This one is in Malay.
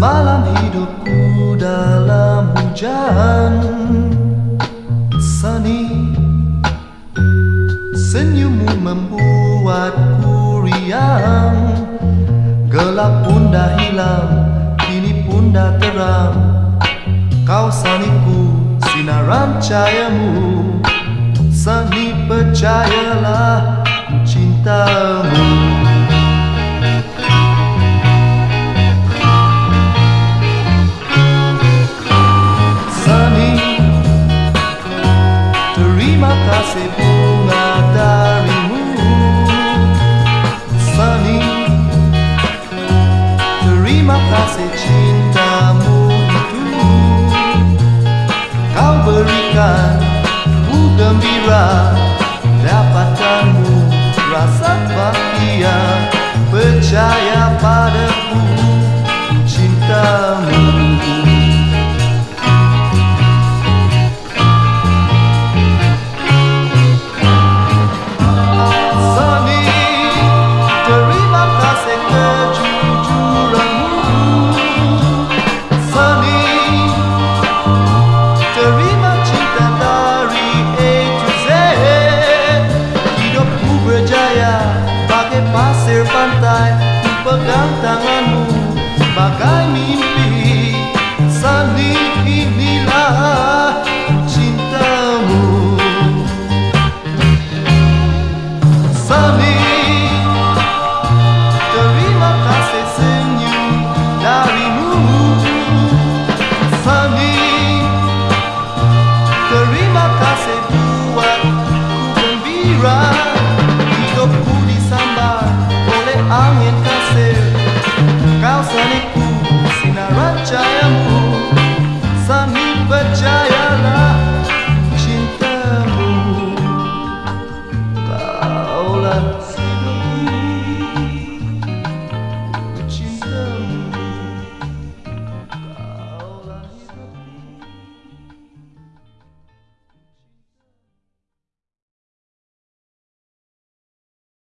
Semalam hidupku dalam hujan. Sunny. Senyummu membuatku riang. Gelap pun dah hilang Kini pun dah terang. Kau saniku Sinaran cahayamu. Sani percayalah bila dapatkanmu rasa bahagia percaya padaku cintamu. Sony terima kasih kerja pantai pegang tanganmu vâng bagai mimpi I am